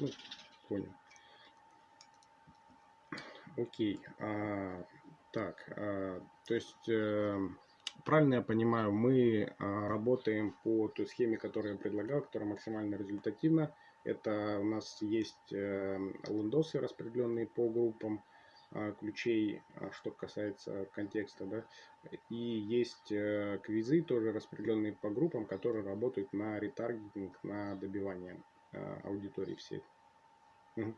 Ну, понял. Окей. А, так, а, то есть, э, правильно я понимаю, мы а, работаем по той схеме, которую я предлагал, которая максимально результативна. Это у нас есть э, лендосы, распределенные по группам а, ключей, а, что касается контекста, да, и есть э, квизы, тоже распределенные по группам, которые работают на ретаргетинг, на добивание аудитории всей. Угу.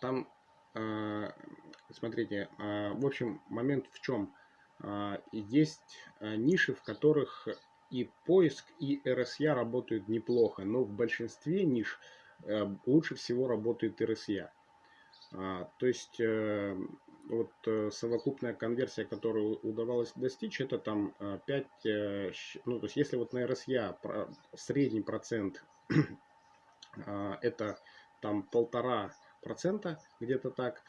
Там, смотрите, в общем, момент в чем? Есть ниши, в которых и поиск, и RSA работают неплохо, но в большинстве ниш э, лучше всего работает RSA. А, то есть э, вот э, совокупная конверсия, которую удавалось достичь, это там 5, ну то есть если вот на RSA средний процент а, это там полтора процента где-то так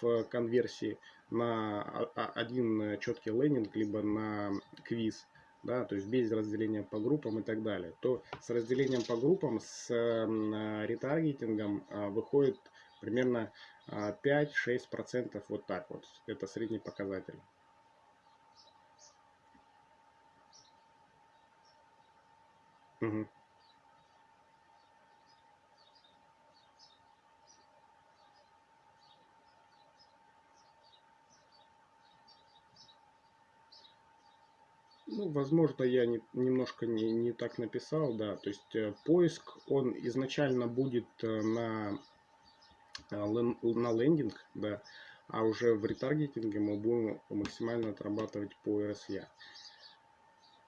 в конверсии на один четкий лендинг, либо на квиз – да, то есть без разделения по группам и так далее, то с разделением по группам, с ретаргетингом а, выходит примерно 5-6% а, вот так вот. Это средний показатель. Угу. Ну, возможно, я не, немножко не, не так написал, да. То есть э, поиск, он изначально будет э, на, э, на лендинг, да, а уже в ретаргетинге мы будем максимально отрабатывать по RSA.